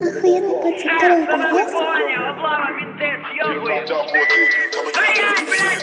Охуенный пацан, который это Блять, блять!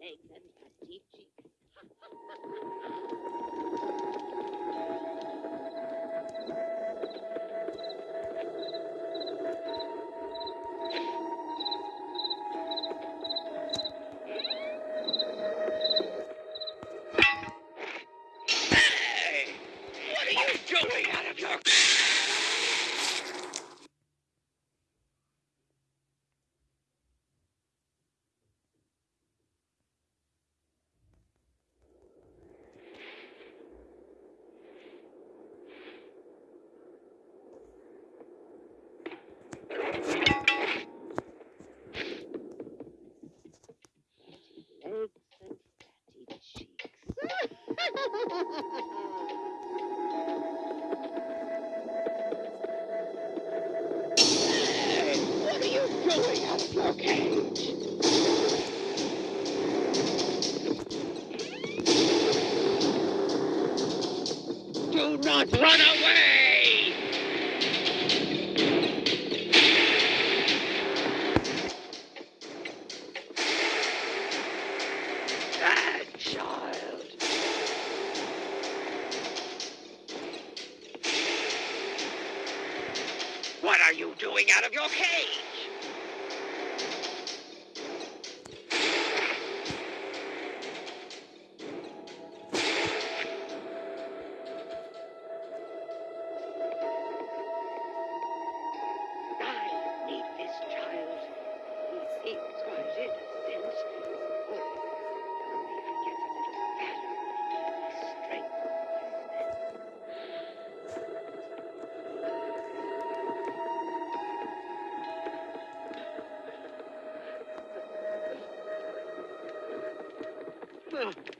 Lake and Patiti. Do not run away! Bad child. What are you doing out of your cage? Ugh.